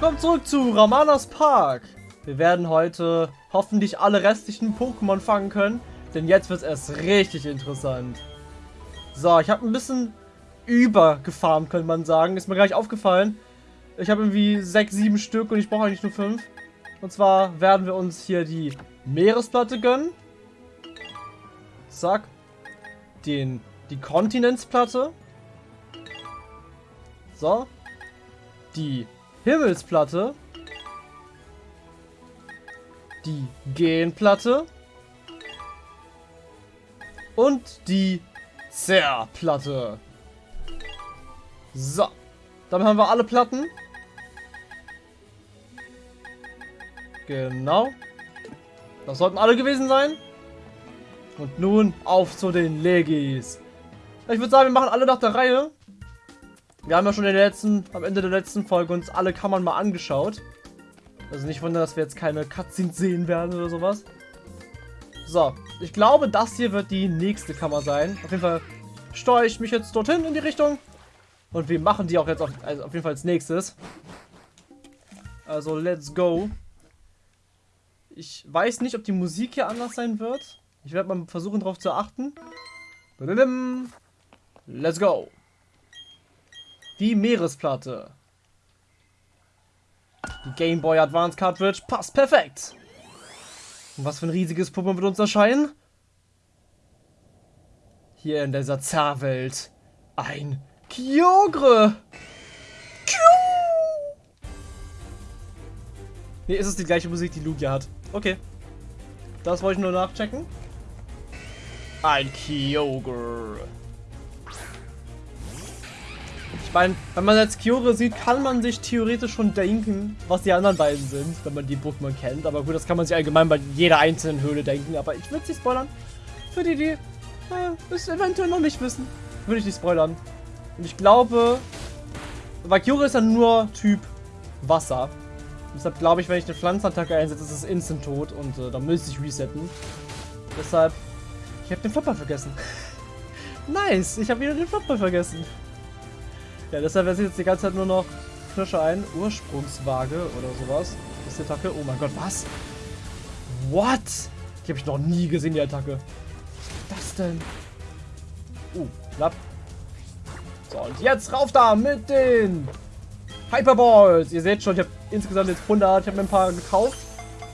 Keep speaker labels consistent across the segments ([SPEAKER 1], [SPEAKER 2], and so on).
[SPEAKER 1] Willkommen zurück zu Ramanas Park. Wir werden heute hoffentlich alle restlichen Pokémon fangen können, denn jetzt wird es erst richtig interessant. So, ich habe ein bisschen übergefarmt, könnte man sagen. Ist mir gleich aufgefallen. Ich habe irgendwie sechs, sieben Stück und ich brauche eigentlich nur fünf. Und zwar werden wir uns hier die Meeresplatte gönnen. Zack. Den, die Kontinentsplatte. So. Die Himmelsplatte. Die Genplatte. Und die Zerrplatte. So. Dann haben wir alle Platten. Genau. Das sollten alle gewesen sein. Und nun auf zu den Legis. Ich würde sagen, wir machen alle nach der Reihe. Wir haben ja schon in letzten, am Ende der letzten Folge uns alle Kammern mal angeschaut. Also nicht wundern, dass wir jetzt keine Cutscenes sehen werden oder sowas. So, ich glaube, das hier wird die nächste Kammer sein. Auf jeden Fall steuere ich mich jetzt dorthin in die Richtung. Und wir machen die auch jetzt auf, also auf jeden Fall als nächstes. Also, let's go. Ich weiß nicht, ob die Musik hier anders sein wird. Ich werde mal versuchen, darauf zu achten. Let's go. Die Meeresplatte. Die Game Boy Advance Cartridge passt perfekt. Und was für ein riesiges Puppe wird uns erscheinen? Hier in dieser Zerrwelt. Ein Kyogre. Ne, ist es die gleiche Musik, die Lugia hat. Okay. Das wollte ich nur nachchecken. Ein Kyogre. Ich meine, wenn man jetzt Kyogre sieht, kann man sich theoretisch schon denken, was die anderen beiden sind, wenn man die Pokémon kennt. Aber gut, das kann man sich allgemein bei jeder einzelnen Höhle denken. Aber ich würde sie spoilern. Für die, die äh, es eventuell noch nicht wissen, würde ich nicht spoilern. Und ich glaube, weil Kyogre ist ja nur Typ Wasser. Deshalb glaube ich, wenn ich eine Pflanzenattacke einsetze, ist es instant tot und äh, dann müsste ich resetten. Deshalb, ich habe den Flopper vergessen. nice, ich habe wieder den Flopper vergessen. Ja, deshalb setze ich jetzt die ganze Zeit nur noch Knirsche ein. Ursprungswaage oder sowas. Ist die Attacke. Oh mein Gott, was? What? Die habe ich noch nie gesehen, die Attacke. Was ist das denn? Uh, knapp. So, und jetzt rauf da mit den Hyperballs. Ihr seht schon, ich habe insgesamt jetzt 100. Ich habe mir ein paar gekauft.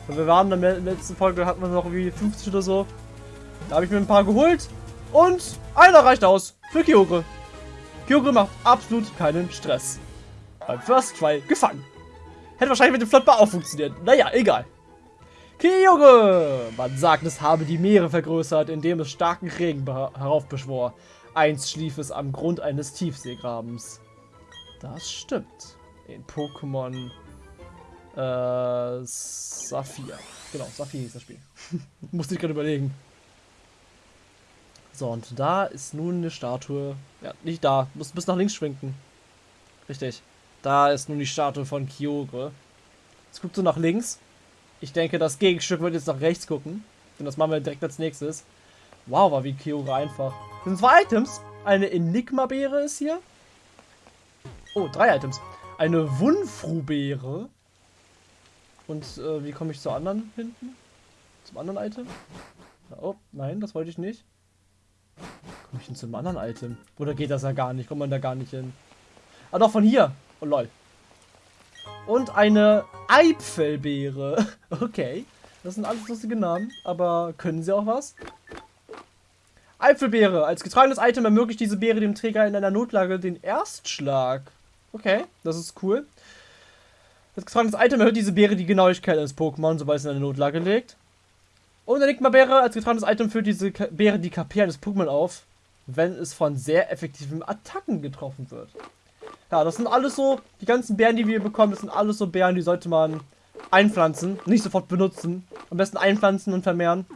[SPEAKER 1] Und wir waren in der letzten Folge, hatten wir noch irgendwie 50 oder so. Da habe ich mir ein paar geholt. Und einer reicht aus für Kyogre. Kyogre macht absolut keinen Stress. Beim First Try gefangen. Hätte wahrscheinlich mit dem Flottbar auch funktioniert. Naja, egal. Kyogre! Man sagt, es habe die Meere vergrößert, indem es starken Regen heraufbeschwor. Einst schlief es am Grund eines Tiefseegrabens. Das stimmt. In Pokémon äh, Saphir. Genau, Saphir hieß das Spiel. Musste ich gerade überlegen. So, und da ist nun eine Statue. Ja, nicht da. Muss bis nach links schwenken. Richtig. Da ist nun die Statue von Kyogre. Jetzt guckst du nach links. Ich denke, das Gegenstück wird jetzt nach rechts gucken. Und das machen wir direkt als nächstes. Wow, war wie Kyogre einfach. Das sind zwei Items. Eine Enigma-Beere ist hier. Oh, drei Items. Eine Wunfru-Beere. Und äh, wie komme ich zur anderen hinten? Zum anderen Item? Oh, nein, das wollte ich nicht. Komme ich zum anderen Item? Oder geht das ja gar nicht? Kommt man da gar nicht hin? Ah, doch, von hier. Oh, lol. Und eine Eipfelbeere. Okay. Das sind alles lustige Namen. Aber können sie auch was? Eipfelbeere. Als getragenes Item ermöglicht diese Beere dem Träger in einer Notlage den Erstschlag. Okay, das ist cool. Das getragenes Item erhöht diese Beere die Genauigkeit eines Pokémon, sobald es in eine Notlage legt. Und Enigma-Beere als getragenes Item führt diese Beere die KP eines Pokémon auf, wenn es von sehr effektiven Attacken getroffen wird. Ja, das sind alles so, die ganzen Bären, die wir bekommen, das sind alles so Bären, die sollte man einpflanzen, nicht sofort benutzen. Am besten einpflanzen und vermehren.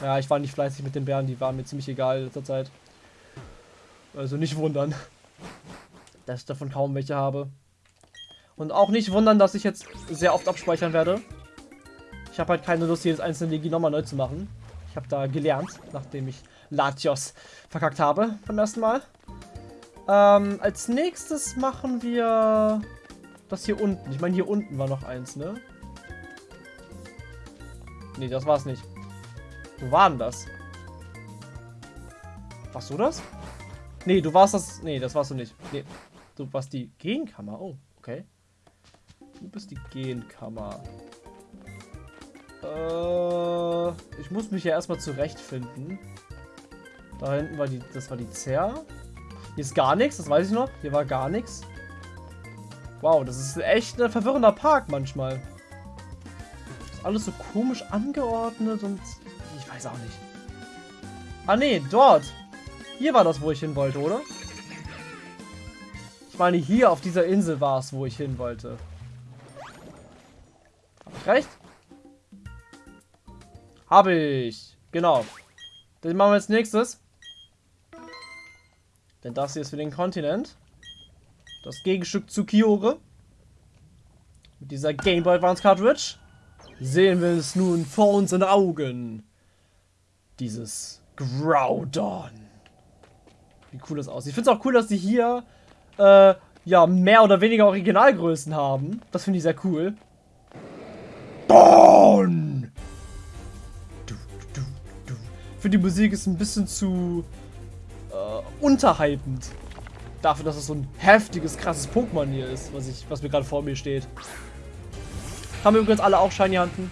[SPEAKER 1] Ja, ich war nicht fleißig mit den Bären, die waren mir ziemlich egal in letzter Zeit. Also nicht wundern, dass ich davon kaum welche habe. Und auch nicht wundern, dass ich jetzt sehr oft abspeichern werde. Ich habe halt keine Lust, jedes einzelne Legi nochmal neu zu machen. Habe da gelernt, nachdem ich Latios verkackt habe beim ersten Mal. Ähm, als nächstes machen wir das hier unten. Ich meine, hier unten war noch eins, ne? Nee, das war's nicht. Wo war denn das? Warst du das? Nee, du warst das. Nee, das warst du nicht. Nee. Du warst die Genkammer. Oh, okay. Du bist die Genkammer. Äh, ich muss mich ja erstmal zurechtfinden. Da hinten war die. Das war die Zer. Hier ist gar nichts, das weiß ich noch. Hier war gar nichts. Wow, das ist echt ein verwirrender Park manchmal. Ist alles so komisch angeordnet und ich weiß auch nicht. Ah nee, dort. Hier war das, wo ich hin wollte, oder? Ich meine, hier auf dieser Insel war es, wo ich hin wollte. Hab ich recht? Habe ich. Genau. Den machen wir als nächstes. Denn das hier ist für den Kontinent. Das Gegenstück zu Kyore. Mit dieser Game Boy Advance Cartridge sehen wir es nun vor unseren Augen. Dieses Groudon. Wie cool das aussieht. Ich finde es auch cool, dass sie hier äh, ja, mehr oder weniger Originalgrößen haben. Das finde ich sehr cool. Don! Finde die Musik ist ein bisschen zu äh, unterhaltend. Dafür, dass es so ein heftiges, krasses Pokémon hier ist, was, ich, was mir gerade vor mir steht. Haben wir übrigens alle auch Shiny Hunten.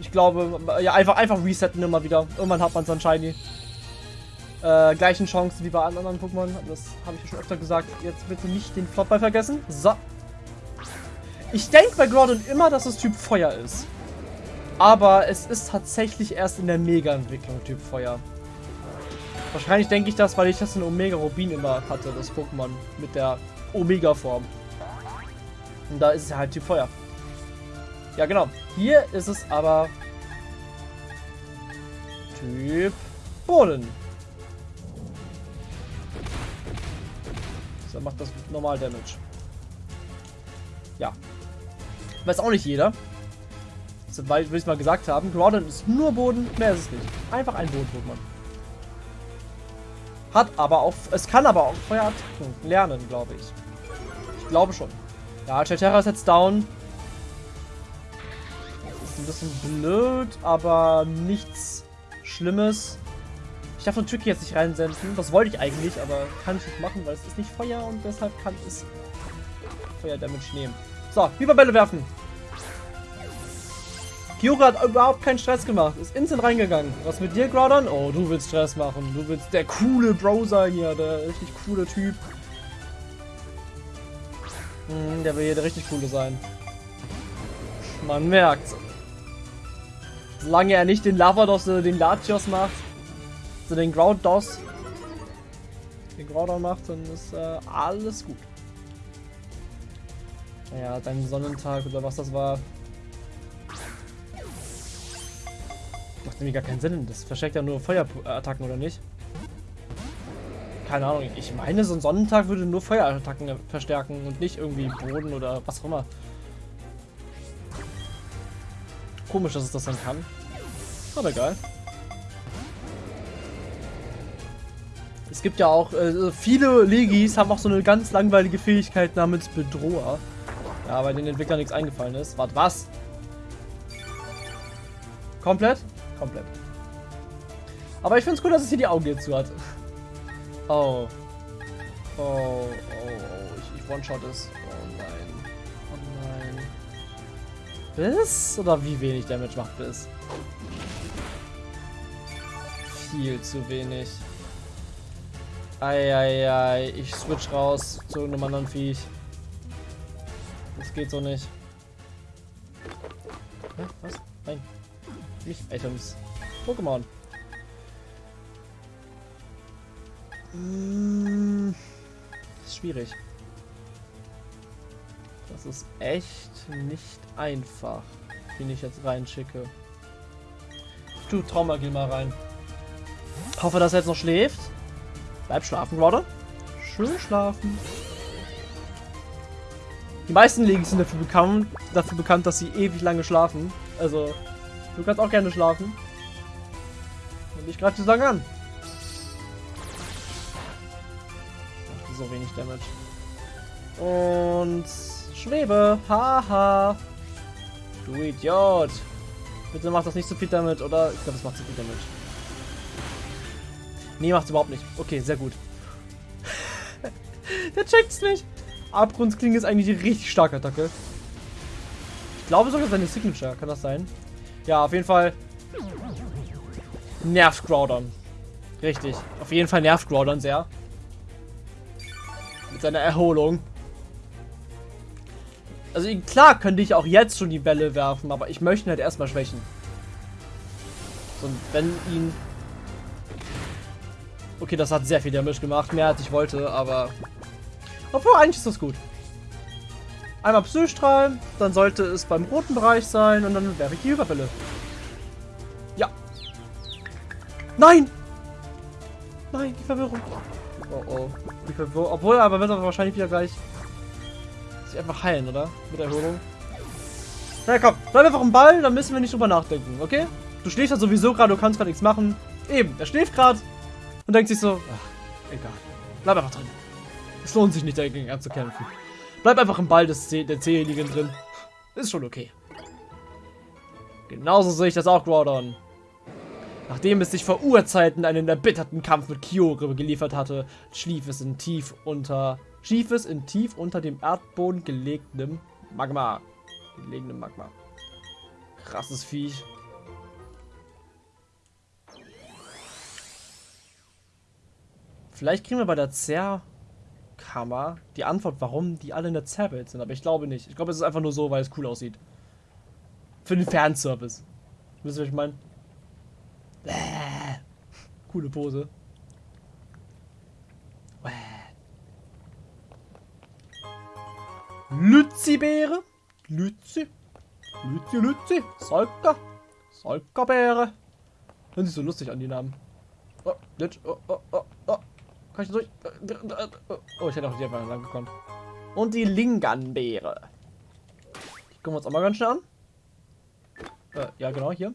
[SPEAKER 1] Ich glaube, ja, einfach, einfach resetten immer wieder. Irgendwann hat man es dann Shiny. Äh, gleichen Chancen wie bei anderen Pokémon. Das habe ich ja schon öfter gesagt. Jetzt bitte nicht den Flopball vergessen. So. Ich denke bei Groudon immer, dass es Typ Feuer ist. Aber es ist tatsächlich erst in der Mega-Entwicklung Typ Feuer. Wahrscheinlich denke ich das, weil ich das in Omega Rubin immer hatte, das Pokémon mit der Omega-Form. Und da ist es halt Typ Feuer. Ja, genau. Hier ist es aber Typ Boden. Dann macht das normal Damage. Ja. Weiß auch nicht jeder. Weil wir es mal gesagt haben, Groudon ist nur Boden, mehr ist es nicht. Einfach ein Boden-Pokémon. Hat aber auch, es kann aber auch Feuerattacken lernen, glaube ich. Ich glaube schon. Ja, Chatera ist jetzt down. Ist ein bisschen blöd, aber nichts Schlimmes. Ich darf nur Tricky jetzt nicht reinsenden. Das wollte ich eigentlich, aber kann ich nicht machen, weil es ist nicht Feuer und deshalb kann es Feuer-Damage nehmen. So, Hyperbälle werfen. Kyura hat überhaupt keinen Stress gemacht. Ist instant reingegangen. Was mit dir, Groudon? Oh, du willst Stress machen. Du willst der coole Bro sein hier. Der richtig coole Typ. Hm, der will hier der richtig coole sein. Man merkt. Solange er nicht den Lavados oder den Latios macht, so den Grouddos, den Groudon macht, dann ist äh, alles gut. Naja, dein Sonnentag oder was das war, Macht nämlich gar keinen Sinn. Das versteckt ja nur Feuerattacken, oder nicht? Keine Ahnung. Ich meine, so ein Sonnentag würde nur Feuerattacken verstärken und nicht irgendwie Boden oder was auch immer. Komisch, dass es das dann kann. Aber egal. Es gibt ja auch, äh, viele Legis haben auch so eine ganz langweilige Fähigkeit namens Bedroher. Ja, weil den Entwicklern nichts eingefallen ist. Warte, was? Komplett? Komplett. Aber ich finde es gut, dass es hier die Augen jetzt zu hat. Oh. Oh, oh, oh. Ich, ich one-shot es. Oh nein. Oh nein. Bis? Oder wie wenig Damage macht Bis? Viel zu wenig. Eieiei. Ich switch raus zu irgendeinem anderen Viech. Das geht so nicht. Hä? Was? Nein. Nicht Items. Pokémon. Hm, das ist schwierig. Das ist echt nicht einfach, wen ich jetzt reinschicke. Tue Traumagil mal rein. Hoffe, dass er jetzt noch schläft. Bleib schlafen, Rodder. Schön schlafen. Die meisten Ligen sind dafür bekannt, dafür bekannt, dass sie ewig lange schlafen. Also, Du kannst auch gerne schlafen. Und ich greife zu lange an. Macht so wenig Damage. Und schwebe. Haha. Du Idiot. Bitte mach das nicht zu viel damit, oder? Ich glaube, das macht zu viel damit. Nee, macht's überhaupt nicht. Okay, sehr gut. Der checkt's nicht. Abgrundsklinge ist eigentlich die richtig starke Attacke. Ich glaube sogar seine Signature. Kann das sein? Ja, auf jeden Fall. Nervt Groudon. Richtig. Auf jeden Fall nervt Groudon sehr. Mit seiner Erholung. Also klar könnte ich auch jetzt schon die Bälle werfen, aber ich möchte ihn halt erstmal schwächen. Und wenn ihn... Okay, das hat sehr viel Damage gemacht, mehr als ich wollte, aber... Obwohl, eigentlich ist das gut. Einmal Psystrahl, dann sollte es beim roten Bereich sein und dann werfe ich die Überfälle. Ja. Nein! Nein, die Verwirrung. Oh oh. Die Verwirrung. Obwohl, aber wird er wahrscheinlich wieder gleich sich einfach heilen, oder? Mit Erholung. Na komm, bleib einfach im Ball, dann müssen wir nicht drüber nachdenken, okay? Du schläfst ja sowieso gerade, du kannst gerade nichts machen. Eben, er schläft gerade und denkt sich so, ach, egal. Bleib einfach drin. Es lohnt sich nicht dagegen anzukämpfen. Bleib einfach im Ball des C der C-Ligen drin. Ist schon okay. Genauso sehe ich das auch, Groudon. Nachdem es sich vor Urzeiten einen erbitterten Kampf mit Kyogre geliefert hatte, schlief es in tief unter schlief es in tief unter dem Erdboden gelegtem Magma. Gelegenem Magma. Krasses Viech. Vielleicht kriegen wir bei der Zerrkammer die Antwort, warum die alle in der Zerrwelt sind. Aber ich glaube nicht. Ich glaube, es ist einfach nur so, weil es cool aussieht. Für den Fanservice. Wisst ihr, was ich meine? Bäh. Coole Pose. Lützi-Beere. Lützi. Lützi, Lützi. Solka. Solka-Beere. Hören sich so lustig an, die Namen. Oh. Oh, oh, oh, oh. Kann ich durch? Oh, ich hätte auch hier lang gekommen. Und die Lingan-Beere. Die gucken wir uns auch mal ganz schnell an. Äh, ja, genau, hier.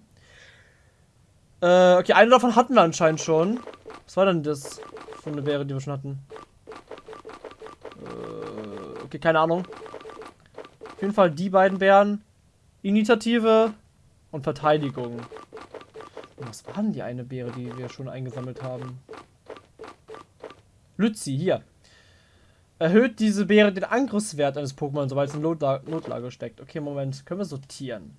[SPEAKER 1] Äh, okay, eine davon hatten wir anscheinend schon. Was war denn das für eine Beere, die wir schon hatten? Äh, okay, keine Ahnung. Auf jeden Fall die beiden Bären. Initiative und Verteidigung. Und was war denn die eine Beere, die wir schon eingesammelt haben? Lützi, hier. Erhöht diese Beere den Angriffswert eines Pokémon, sobald es in Notla Notlage steckt. Okay, Moment. Können wir sortieren.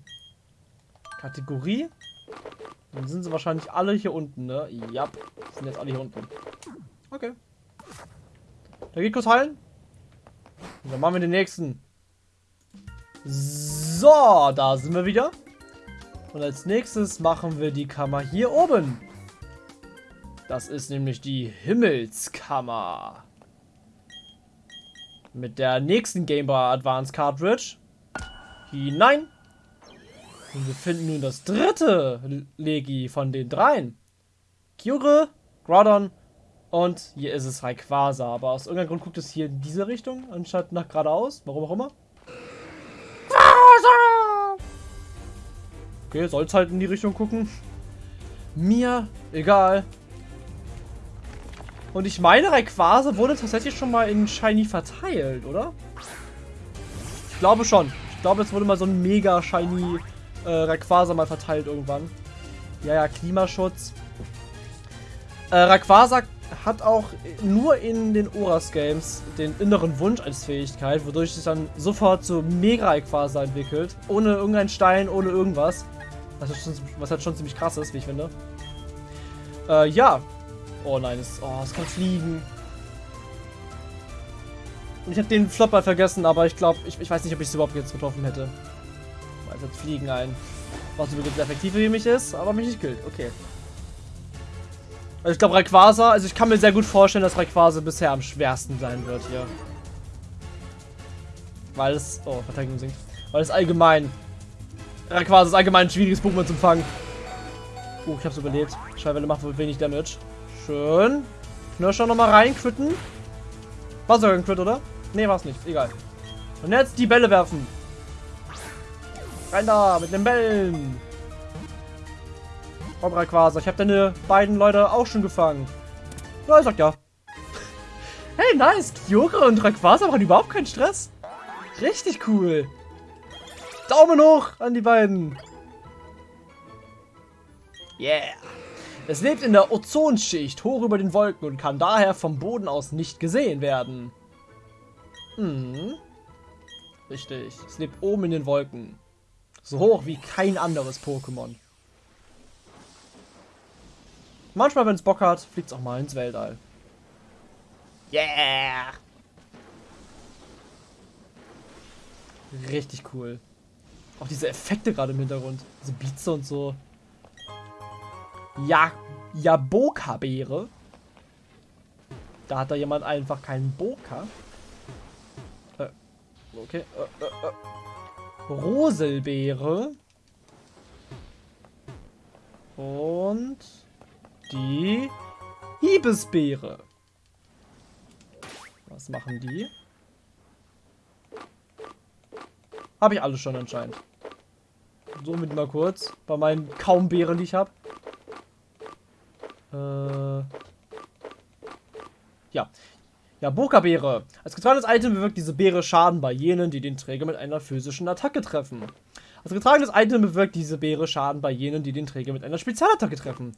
[SPEAKER 1] Kategorie. Dann sind sie wahrscheinlich alle hier unten, ne? Ja, sind jetzt alle hier unten. Okay. Da geht kurz heilen. Und dann machen wir den nächsten. So, da sind wir wieder. Und als nächstes machen wir die Kammer hier oben. Das ist nämlich die Himmelskammer. Mit der nächsten Game Boy Advance Cartridge. Hinein. Und wir finden nun das dritte Legi von den dreien. Kyure, Groudon und hier ist es Rayquaza. Aber aus irgendeinem Grund guckt es hier in diese Richtung, anstatt nach geradeaus. Warum auch immer. Okay, soll es halt in die Richtung gucken. Mir egal. Und ich meine, Rayquaza wurde tatsächlich schon mal in Shiny verteilt, oder? Ich glaube schon. Ich glaube, es wurde mal so ein mega Shiny äh, Rayquaza mal verteilt irgendwann. Ja, ja, Klimaschutz. Äh, Rayquaza hat auch nur in den Oras Games den inneren Wunsch als Fähigkeit, wodurch sich dann sofort zu Mega Rayquaza entwickelt. Ohne irgendeinen Stein, ohne irgendwas. Was halt schon, was halt schon ziemlich krass ist, wie ich finde. Äh, ja. Oh nein, es, oh, es kann fliegen. Ich habe den Flopper vergessen, aber ich glaube, ich, ich weiß nicht, ob ich es überhaupt jetzt getroffen hätte. Weil jetzt fliegen ein. Was übrigens effektiv für mich ist, aber mich nicht gilt. Okay. Also ich glaube Rayquaza, also ich kann mir sehr gut vorstellen, dass Rayquaza bisher am schwersten sein wird hier. Weil es, oh, Verteidigung sinkt. Weil es allgemein, Rayquaza ist allgemein ein schwieriges Pokémon zu fangen. Oh, ich hab's überlebt. Schallwelle macht wohl wenig Damage. Schön. Knirscher nochmal rein, quitten. War sogar ein Crit, oder? Nee, war's nicht. Egal. Und jetzt die Bälle werfen. Rein da, mit den Bällen. Komm, Rayquaza, ich habe deine beiden Leute auch schon gefangen. Ja, ich sag ja. Hey, nice. Kyogre und Rayquaza machen überhaupt keinen Stress. Richtig cool. Daumen hoch an die beiden. Yeah. Es lebt in der Ozonschicht hoch über den Wolken und kann daher vom Boden aus nicht gesehen werden. Hm. Richtig. Es lebt oben in den Wolken. So hoch wie kein anderes Pokémon. Manchmal, wenn es Bock hat, fliegt es auch mal ins Weltall. Yeah! Richtig cool. Auch diese Effekte gerade im Hintergrund. Diese Beats und so. Ja, Jaboka-Beere. Da hat da jemand einfach keinen Boka. Äh, okay. Äh, äh, äh. Roselbeere. Und die Hiebesbeere. Was machen die? Habe ich alles schon anscheinend. Somit mal kurz. Bei meinen kaum Beeren, die ich habe. Äh. Ja. Ja, Boka-Beere. Als getragenes Item bewirkt diese Beere Schaden bei jenen, die den Träger mit einer physischen Attacke treffen. Als getragenes Item bewirkt diese Beere Schaden bei jenen, die den Träger mit einer Spezialattacke treffen.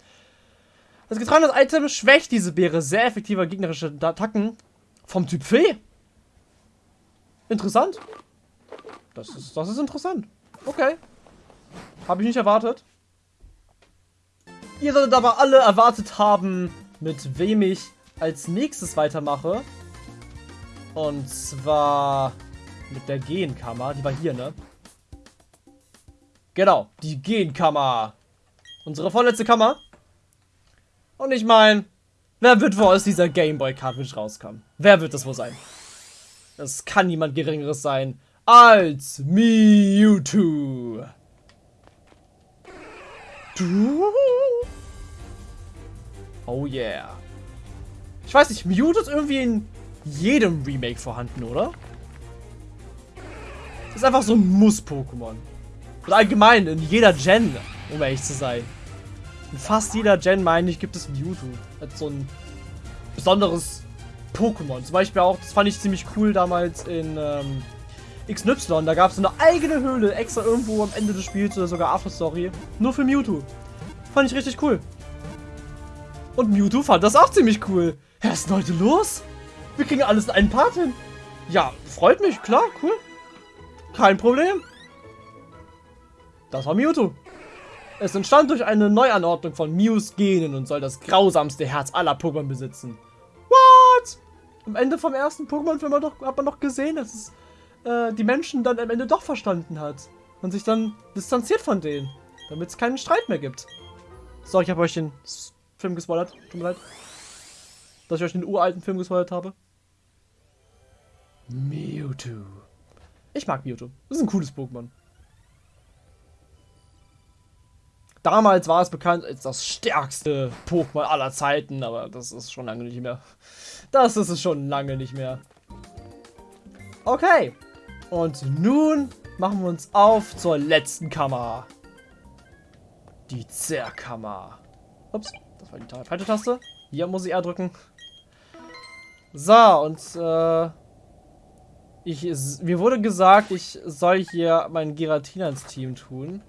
[SPEAKER 1] Als getragenes Item schwächt diese Beere sehr effektiver gegnerische Attacken vom Typ Fee. Interessant. Das ist, das ist interessant. Okay. Habe ich nicht erwartet. Ihr solltet aber alle erwartet haben, mit wem ich als nächstes weitermache. Und zwar mit der Genkammer. Die war hier, ne? Genau, die Genkammer. Unsere vorletzte Kammer. Und ich meine, wer wird wohl aus dieser Gameboy Cartridge rauskommen? Wer wird das wohl sein? Es kann niemand Geringeres sein als Mewtwo. Oh yeah. Ich weiß nicht, Mewtwo ist irgendwie in jedem Remake vorhanden, oder? Das ist einfach so ein Muss-Pokémon. Und allgemein in jeder Gen, um ehrlich zu sein. In fast jeder Gen, meine ich, gibt es Mewtwo. Als so ein besonderes Pokémon. Zum Beispiel auch, das fand ich ziemlich cool damals in ähm, XY. Da gab es eine eigene Höhle, extra irgendwo am Ende des Spiels oder sogar After Story. Nur für Mewtwo. Fand ich richtig cool. Und Mewtwo fand das auch ziemlich cool. Ja, was ist denn heute los? Wir kriegen alles in einen Part hin. Ja, freut mich, klar, cool. Kein Problem. Das war Mewtwo. Es entstand durch eine Neuanordnung von Mews Genen und soll das grausamste Herz aller Pokémon besitzen. What? Am Ende vom ersten Pokémon-Film hat man doch gesehen, dass es äh, die Menschen dann am Ende doch verstanden hat. Und sich dann distanziert von denen. Damit es keinen Streit mehr gibt. So, ich habe euch den Film gespoilert. Tut mir leid. Dass ich euch den uralten Film gespoilert habe. Mewtwo. Ich mag Mewtwo. Das ist ein cooles Pokémon. Damals war es bekannt als das stärkste Pokémon aller Zeiten, aber das ist schon lange nicht mehr. Das ist es schon lange nicht mehr. Okay. Und nun machen wir uns auf zur letzten Kammer. Die Zerrkammer. Ups, das war die falsche Taste. Hier muss ich R drücken. So, und äh, ich, mir wurde gesagt, ich soll hier meinen Giratina ins Team tun.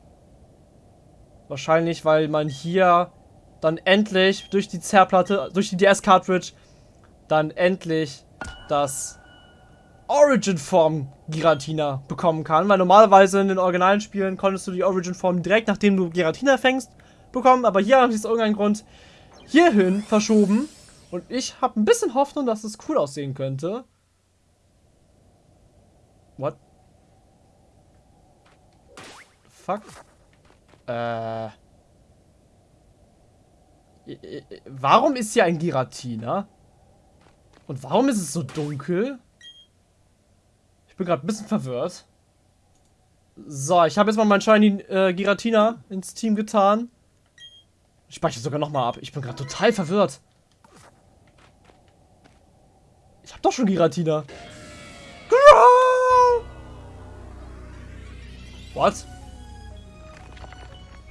[SPEAKER 1] Wahrscheinlich, weil man hier dann endlich durch die Zerrplatte, durch die DS-Cartridge, dann endlich das Origin-Form Giratina bekommen kann. Weil normalerweise in den originalen Spielen konntest du die Origin-Form direkt nachdem du Giratina fängst bekommen. Aber hier haben sie es aus irgendeinem Grund hierhin verschoben. Und ich habe ein bisschen Hoffnung, dass es cool aussehen könnte. What? Fuck. Äh. Warum ist hier ein Giratina? Und warum ist es so dunkel? Ich bin gerade ein bisschen verwirrt. So, ich habe jetzt mal meinen Shiny äh, Giratina ins Team getan. Ich speichere sogar nochmal ab. Ich bin gerade total verwirrt. Ich habe doch schon Giratina. What?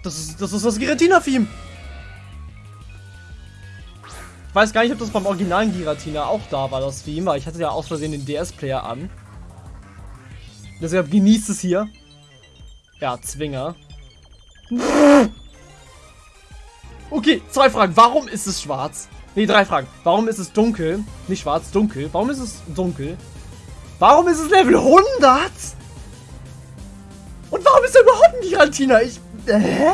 [SPEAKER 1] Das ist das, ist das Giratina-Theme. weiß gar nicht, ob das beim originalen Giratina auch da war, das Theme, weil ich hatte ja aus Versehen den DS-Player an. Deshalb genießt es hier. Ja, Zwinger. Okay, zwei Fragen. Warum ist es schwarz? Ne, drei Fragen. Warum ist es dunkel? Nicht schwarz, dunkel. Warum ist es dunkel? Warum ist es Level 100? Und warum ist er überhaupt ein Giratina? Ich... Hä?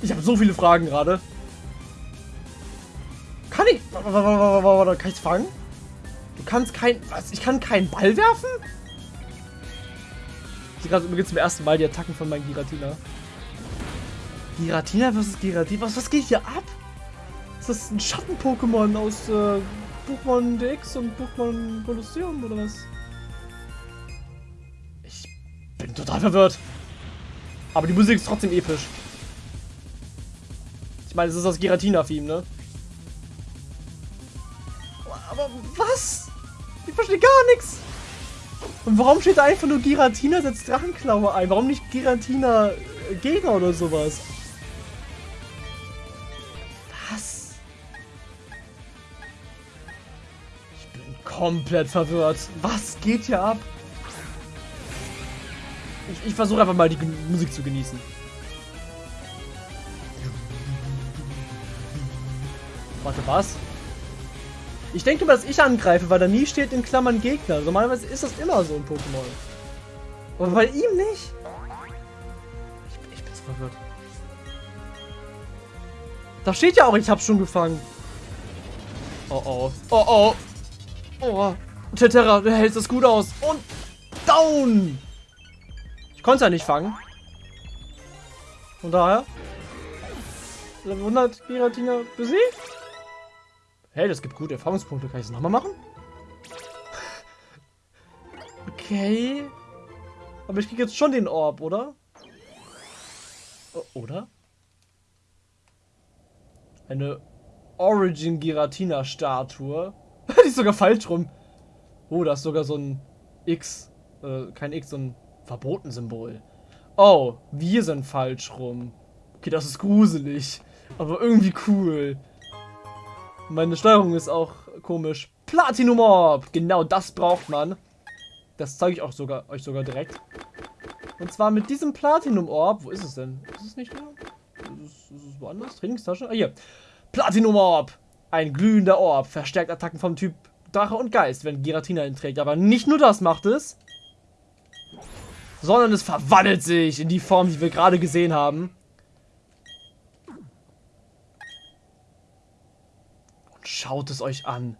[SPEAKER 1] Ich habe so viele Fragen gerade. Kann ich... Warte, kann ich fangen? Du kannst kein... Was? Ich kann keinen Ball werfen? Ich gerade übrigens zum ersten Mal die Attacken von meinem Giratina. Giratina versus Giratina? Was, was geht hier ab? Ist das ein Schatten-Pokémon aus äh, Pokémon DX und Pokémon Colosseum oder was? Ich bin total verwirrt. Aber die Musik ist trotzdem episch. Ich meine, es ist das Giratina-Theme, ne? Aber was? Ich verstehe gar nichts. Und warum steht da einfach nur Giratina setzt Drachenklaue ein? Warum nicht Giratina äh, Gegner oder sowas? Komplett verwirrt. Was geht hier ab? Ich, ich versuche einfach mal die Musik zu genießen. Warte, was? Ich denke mal, dass ich angreife, weil da nie steht in Klammern Gegner. Normalerweise ist das immer so ein Pokémon. Aber bei ihm nicht? Ich, ich bin so verwirrt. Da steht ja auch, ich hab's schon gefangen. Oh oh. Oh oh. Oh. Tetera, du hältst das gut aus. Und down. Ich konnte ja nicht fangen. Von daher. Level 100 Giratina besiegt. Hey, das gibt gute Erfahrungspunkte. Kann ich das nochmal machen? okay. Aber ich kriege jetzt schon den Orb, oder? oder? Eine Origin Giratina Statue. Die ist sogar falsch rum. Oh, da ist sogar so ein X. Äh, kein X, so ein Verboten-Symbol. Oh, wir sind falsch rum. Okay, das ist gruselig. Aber irgendwie cool. Meine Steuerung ist auch komisch. Platinum Orb! Genau das braucht man. Das zeige ich auch sogar, euch sogar direkt. Und zwar mit diesem Platinum Orb. Wo ist es denn? Ist es nicht da? Ist es, ist es woanders? Trainingstasche? Ah, hier. Platinum Orb! Ein glühender Orb. Verstärkt Attacken vom Typ Drache und Geist, wenn Giratina ihn trägt. Aber nicht nur das macht es. Sondern es verwandelt sich in die Form, die wir gerade gesehen haben. Schaut es euch an.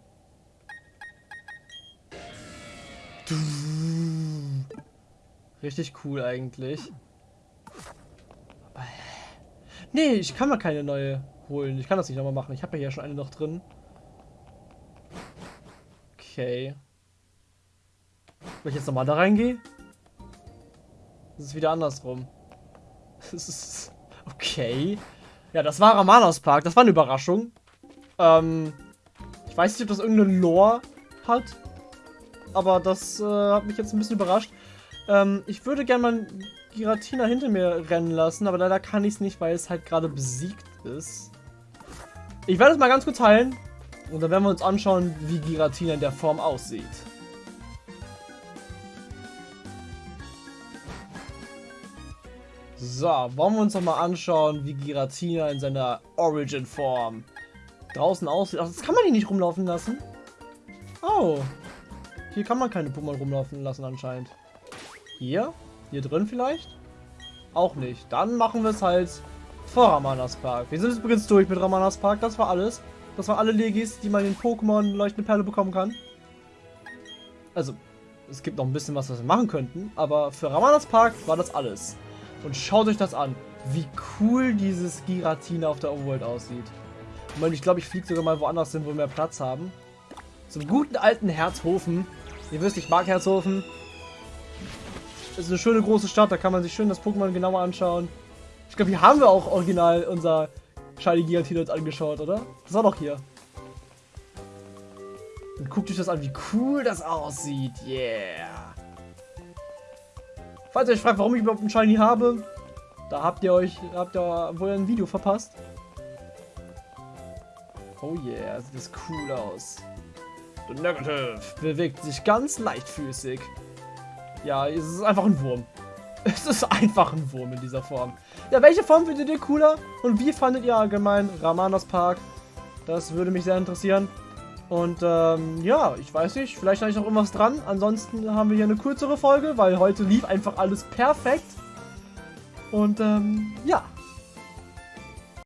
[SPEAKER 1] Richtig cool eigentlich. Nee, ich kann mal keine neue holen. Ich kann das nicht nochmal machen. Ich habe ja hier schon eine noch drin. Okay. Wenn ich jetzt nochmal da reingehe? Das ist wieder andersrum. Das ist... Okay. Ja, das war Ramanas Park. Das war eine Überraschung. Ähm, ich weiß nicht, ob das irgendeine Lore hat. Aber das äh, hat mich jetzt ein bisschen überrascht. Ähm, ich würde gerne mal Giratina hinter mir rennen lassen, aber leider kann ich es nicht, weil es halt gerade besiegt ist. Ich werde es mal ganz kurz heilen. Und dann werden wir uns anschauen, wie Giratina in der Form aussieht. So, wollen wir uns noch mal anschauen, wie Giratina in seiner Origin-Form draußen aussieht. Ach, das kann man hier nicht rumlaufen lassen. Oh. Hier kann man keine Pokémon rumlaufen lassen anscheinend. Hier? Hier drin vielleicht? Auch nicht. Dann machen wir es halt vor Ramanas Park. Wir sind übrigens durch mit Ramanas Park. Das war alles. Das waren alle Legis, die man in Pokémon Leuchtende Perle bekommen kann. Also, es gibt noch ein bisschen was, was wir machen könnten. Aber für Ramanas Park war das alles. Und schaut euch das an. Wie cool dieses Giratina auf der Overworld aussieht. Und ich glaube, ich fliege sogar mal woanders hin, wo wir mehr Platz haben. Zum guten alten Herzhofen. Ihr wisst, ich mag Herzhofen. Das ist eine schöne große Stadt, da kann man sich schön das Pokémon genauer anschauen. Ich glaube, hier haben wir auch original unser Shiny Giratina angeschaut, oder? Das war doch hier. Und guckt euch das an, wie cool das aussieht. Yeah. Falls ihr euch fragt, warum ich überhaupt ein Shiny habe, da habt ihr euch, habt ihr wohl ein Video verpasst. Oh yeah, sieht das cool aus. The Negative bewegt sich ganz leichtfüßig. Ja, es ist einfach ein Wurm. Es ist einfach ein Wurm in dieser Form. Ja, welche Form findet ihr cooler? Und wie fandet ihr allgemein Ramanas Park? Das würde mich sehr interessieren. Und ähm, ja, ich weiß nicht, vielleicht habe ich noch irgendwas dran. Ansonsten haben wir hier eine kürzere Folge, weil heute lief einfach alles perfekt. Und ähm, ja,